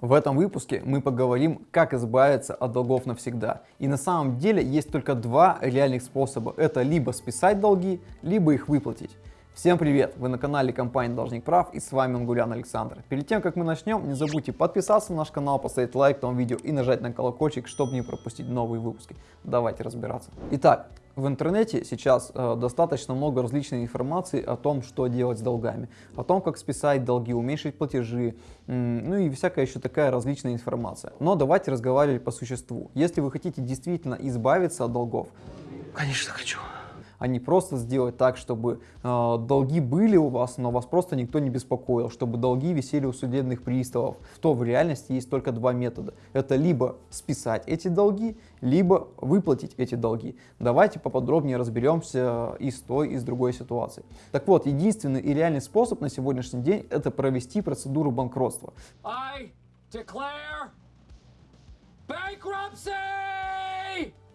В этом выпуске мы поговорим, как избавиться от долгов навсегда. И на самом деле есть только два реальных способа. Это либо списать долги, либо их выплатить. Всем привет! Вы на канале компании Должник Прав и с вами Ангулян Александр. Перед тем, как мы начнем, не забудьте подписаться на наш канал, поставить лайк этому видео и нажать на колокольчик, чтобы не пропустить новые выпуски. Давайте разбираться. Итак, в интернете сейчас э, достаточно много различной информации о том, что делать с долгами, о том, как списать долги, уменьшить платежи, ну и всякая еще такая различная информация. Но давайте разговаривать по существу. Если вы хотите действительно избавиться от долгов, конечно хочу а не просто сделать так, чтобы э, долги были у вас, но вас просто никто не беспокоил, чтобы долги висели у судебных приставов. То в реальности есть только два метода. Это либо списать эти долги, либо выплатить эти долги. Давайте поподробнее разберемся и с той, и с другой ситуации. Так вот, единственный и реальный способ на сегодняшний день это провести процедуру банкротства. I declare bankruptcy!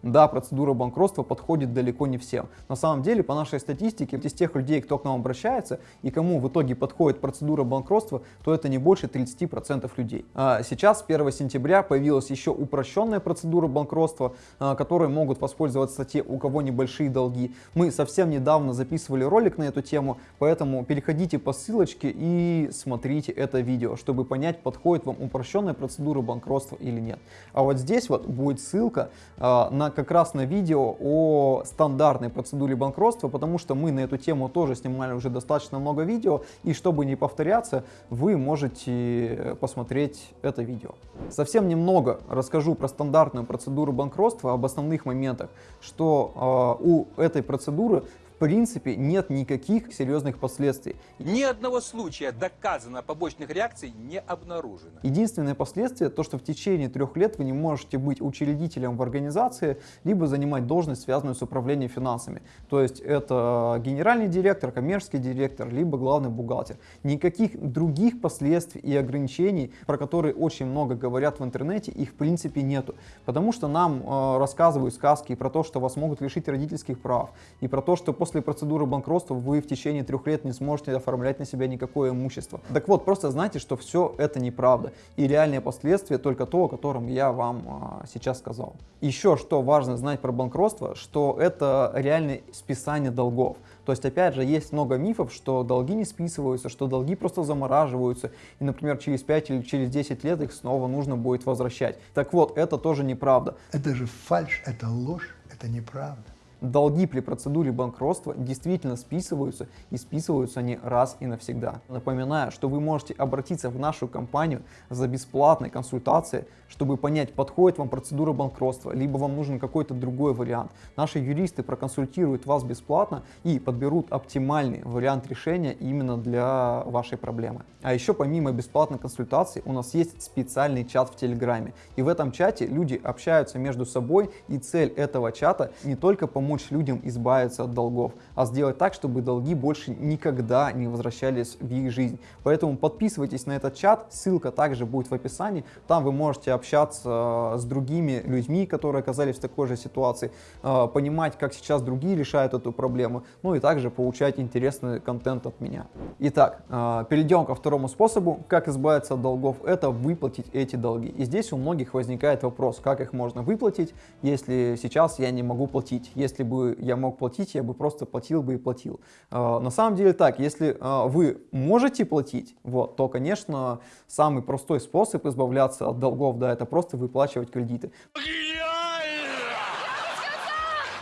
Да, процедура банкротства подходит далеко не всем. На самом деле, по нашей статистике, из тех людей, кто к нам обращается и кому в итоге подходит процедура банкротства, то это не больше 30% людей. А сейчас, 1 сентября, появилась еще упрощенная процедура банкротства, а, которой могут воспользоваться те, у кого небольшие долги. Мы совсем недавно записывали ролик на эту тему, поэтому переходите по ссылочке и смотрите это видео, чтобы понять, подходит вам упрощенная процедура банкротства или нет. А вот здесь вот будет ссылка а, на как раз на видео о стандартной процедуре банкротства, потому что мы на эту тему тоже снимали уже достаточно много видео, и чтобы не повторяться, вы можете посмотреть это видео. Совсем немного расскажу про стандартную процедуру банкротства, об основных моментах, что э, у этой процедуры принципе нет никаких серьезных последствий. Ни одного случая доказано побочных реакций не обнаружено. Единственное последствие то, что в течение трех лет вы не можете быть учредителем в организации, либо занимать должность, связанную с управлением финансами. То есть это генеральный директор, коммерческий директор, либо главный бухгалтер. Никаких других последствий и ограничений, про которые очень много говорят в интернете, их в принципе нету. Потому что нам э, рассказывают сказки про то, что вас могут лишить родительских прав, и про то, что после процедуры банкротства вы в течение трех лет не сможете оформлять на себя никакое имущество. Так вот, просто знайте, что все это неправда. И реальные последствия только то, о котором я вам а, сейчас сказал. Еще что важно знать про банкротство, что это реальное списание долгов. То есть, опять же, есть много мифов, что долги не списываются, что долги просто замораживаются, и, например, через 5 или через 10 лет их снова нужно будет возвращать. Так вот, это тоже неправда. Это же фальш, это ложь, это неправда долги при процедуре банкротства действительно списываются и списываются они раз и навсегда. Напоминаю, что вы можете обратиться в нашу компанию за бесплатной консультацией, чтобы понять, подходит вам процедура банкротства, либо вам нужен какой-то другой вариант. Наши юристы проконсультируют вас бесплатно и подберут оптимальный вариант решения именно для вашей проблемы. А еще помимо бесплатной консультации у нас есть специальный чат в Телеграме. И в этом чате люди общаются между собой и цель этого чата не только помочь помочь людям избавиться от долгов, а сделать так, чтобы долги больше никогда не возвращались в их жизнь. Поэтому подписывайтесь на этот чат, ссылка также будет в описании. Там вы можете общаться э, с другими людьми, которые оказались в такой же ситуации, э, понимать, как сейчас другие решают эту проблему, ну и также получать интересный контент от меня. Итак, э, перейдем ко второму способу, как избавиться от долгов, это выплатить эти долги. И здесь у многих возникает вопрос, как их можно выплатить, если сейчас я не могу платить, если бы я мог платить, я бы просто платил бы и платил. А, на самом деле так, если а, вы можете платить, вот, то, конечно, самый простой способ избавляться от долгов, да, это просто выплачивать кредиты.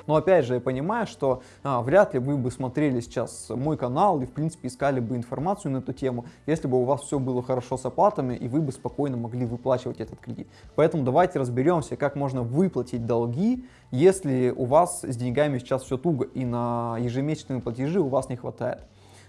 Но опять же, я понимаю, что а, вряд ли вы бы смотрели сейчас мой канал и, в принципе, искали бы информацию на эту тему, если бы у вас все было хорошо с оплатами и вы бы спокойно могли выплачивать этот кредит. Поэтому давайте разберемся, как можно выплатить долги, если у вас с деньгами сейчас все туго и на ежемесячные платежи у вас не хватает.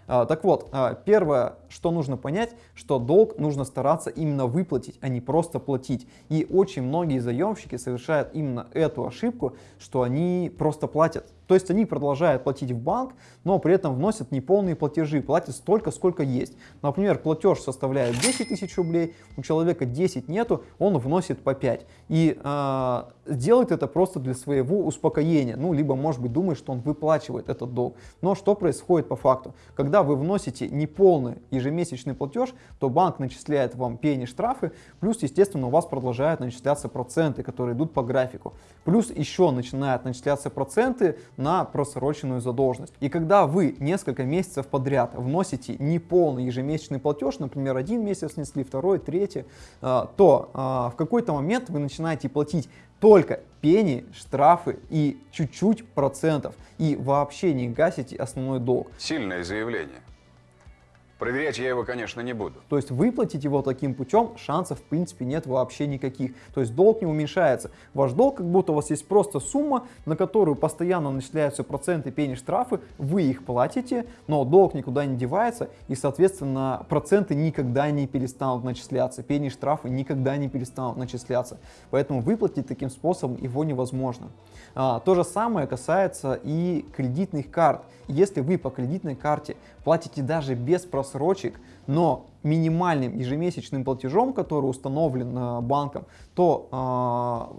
А, так вот, а, первое, что нужно понять, что долг нужно стараться именно выплатить, а не просто платить. И очень многие заемщики совершают именно эту ошибку, что они просто платят. То есть они продолжают платить в банк, но при этом вносят неполные платежи, платят столько, сколько есть. Например, платеж составляет 10 тысяч рублей, у человека 10 нету, он вносит по 5. И э, делает это просто для своего успокоения, ну, либо, может быть, думает, что он выплачивает этот долг. Но что происходит по факту? Когда вы вносите неполный ежемесячный платеж, то банк начисляет вам пени штрафы, плюс, естественно, у вас продолжают начисляться проценты, которые идут по графику. Плюс еще начинают начисляться проценты на просроченную задолженность. И когда вы несколько месяцев подряд вносите неполный ежемесячный платеж, например, один месяц внесли, второй, третий, э, то э, в какой-то момент вы начинаете платить только пени, штрафы и чуть-чуть процентов. И вообще не гасите основной долг. Сильное заявление. Проверять я его, конечно, не буду. То есть выплатить его таким путем шансов в принципе нет вообще никаких. То есть долг не уменьшается. Ваш долг как будто у вас есть просто сумма, на которую постоянно начисляются проценты, пени, штрафы, вы их платите, но долг никуда не девается и соответственно проценты никогда не перестанут начисляться, пени, штрафы никогда не перестанут начисляться. Поэтому выплатить таким способом его невозможно. А, то же самое касается и кредитных карт. Если вы по кредитной карте платите даже без просрочек, но минимальным ежемесячным платежом, который установлен э, банком, то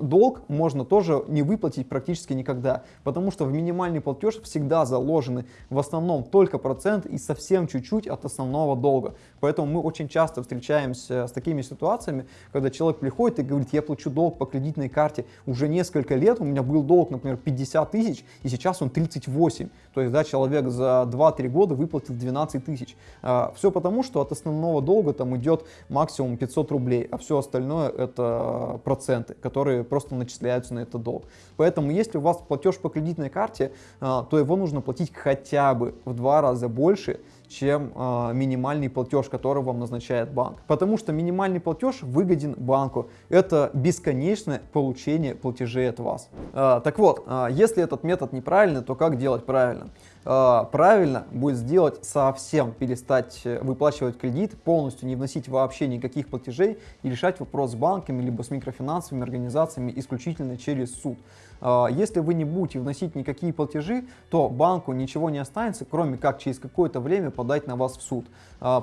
э, долг можно тоже не выплатить практически никогда, потому что в минимальный платеж всегда заложены в основном только процент и совсем чуть-чуть от основного долга. Поэтому мы очень часто встречаемся с такими ситуациями, когда человек приходит и говорит, я плачу долг по кредитной карте уже несколько лет, у меня был долг, например, 50 тысяч, и сейчас он 38. То есть, да, человек за 2-3 года выплатил 12 тысяч. Э, все потому, что от основного долга там идет максимум 500 рублей, а все остальное это проценты, которые просто начисляются на этот долг. Поэтому если у вас платеж по кредитной карте, а, то его нужно платить хотя бы в два раза больше, чем э, минимальный платеж, который вам назначает банк. Потому что минимальный платеж выгоден банку. Это бесконечное получение платежей от вас. Э, так вот, э, если этот метод неправильный, то как делать правильно? Правильно будет сделать совсем перестать э, выплачивать кредит, полностью не вносить вообще никаких платежей и решать вопрос с банками либо с микрофинансовыми организациями исключительно через суд. Э, если вы не будете вносить никакие платежи, то банку ничего не останется, кроме как через какое-то время подать на вас в суд.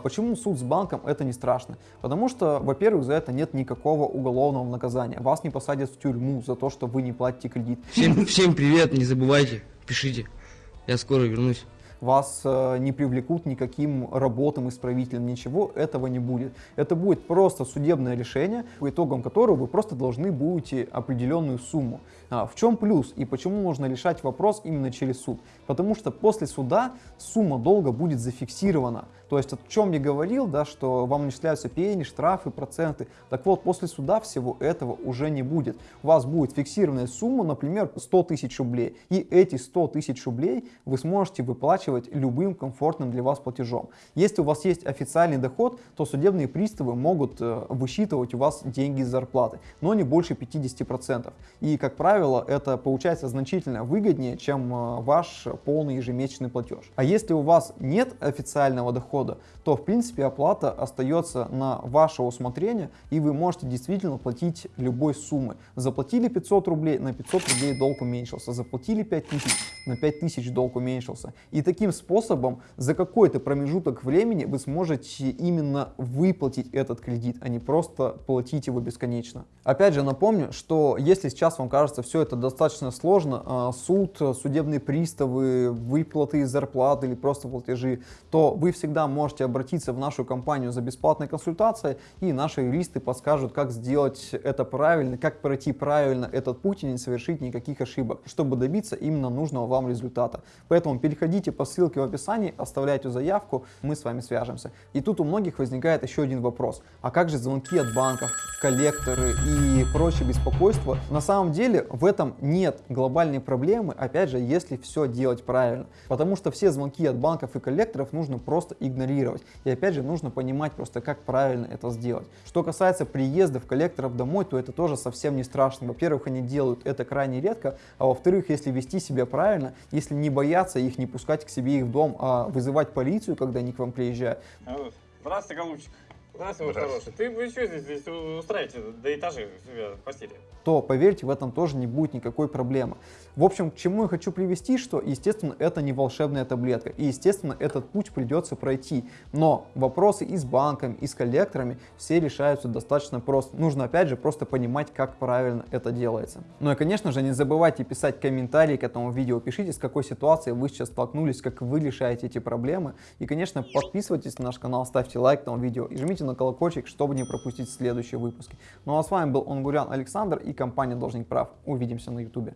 Почему суд с банком это не страшно? Потому что, во-первых, за это нет никакого уголовного наказания. Вас не посадят в тюрьму за то, что вы не платите кредит. Всем, всем привет, не забывайте, пишите. Я скоро вернусь. Вас э, не привлекут никаким работам исправителем, ничего этого не будет. Это будет просто судебное решение, по итогам которого вы просто должны будете определенную сумму. А, в чем плюс и почему нужно решать вопрос именно через суд? Потому что после суда сумма долга будет зафиксирована. То есть, о чем я говорил, да, что вам начисляются пени, штрафы, проценты. Так вот, после суда всего этого уже не будет. У вас будет фиксированная сумма, например, 100 тысяч рублей. И эти 100 тысяч рублей вы сможете выплачивать любым комфортным для вас платежом. Если у вас есть официальный доход, то судебные приставы могут э, высчитывать у вас деньги из зарплаты, но не больше 50%. И, как правило, это получается значительно выгоднее, чем э, ваш полный ежемесячный платеж. А если у вас нет официального дохода, дохода, то в принципе оплата остается на ваше усмотрение и вы можете действительно платить любой суммы. Заплатили 500 рублей, на 500 рублей долг уменьшился, заплатили 5000, на 5000 долг уменьшился. И таким способом за какой-то промежуток времени вы сможете именно выплатить этот кредит, а не просто платить его бесконечно. Опять же напомню, что если сейчас вам кажется все это достаточно сложно, а, суд, судебные приставы, выплаты из зарплаты или просто платежи, то вы всегда можете обратиться в нашу компанию за бесплатной консультацией, и наши юристы подскажут, как сделать это правильно, как пройти правильно этот путь и не совершить никаких ошибок, чтобы добиться именно нужного вам результата. Поэтому переходите по ссылке в описании, оставляйте заявку, мы с вами свяжемся. И тут у многих возникает еще один вопрос. А как же звонки от банков, коллекторы и прочее беспокойство? На самом деле в этом нет глобальной проблемы, опять же, если все делать правильно. Потому что все звонки от банков и коллекторов нужно просто игнорировать игнорировать. И опять же, нужно понимать просто, как правильно это сделать. Что касается приездов коллекторов домой, то это тоже совсем не страшно. Во-первых, они делают это крайне редко, а во-вторых, если вести себя правильно, если не бояться их, не пускать к себе их в дом, а вызывать полицию, когда они к вам приезжают. Здравствуйте, голубчик. Здравствуй, мой хороший. Ты вы что здесь, здесь устраиваете до этажей себя в постели? то, поверьте, в этом тоже не будет никакой проблемы. В общем, к чему я хочу привести, что, естественно, это не волшебная таблетка, и, естественно, этот путь придется пройти. Но вопросы и с банками, и с коллекторами все решаются достаточно просто. Нужно, опять же, просто понимать, как правильно это делается. Ну и, конечно же, не забывайте писать комментарии к этому видео, пишите, с какой ситуацией вы сейчас столкнулись, как вы решаете эти проблемы. И, конечно, подписывайтесь на наш канал, ставьте лайк этому видео и жмите на колокольчик, чтобы не пропустить следующие выпуски. Ну а с вами был Онгурян Александр и компания Должник Прав. Увидимся на ютубе.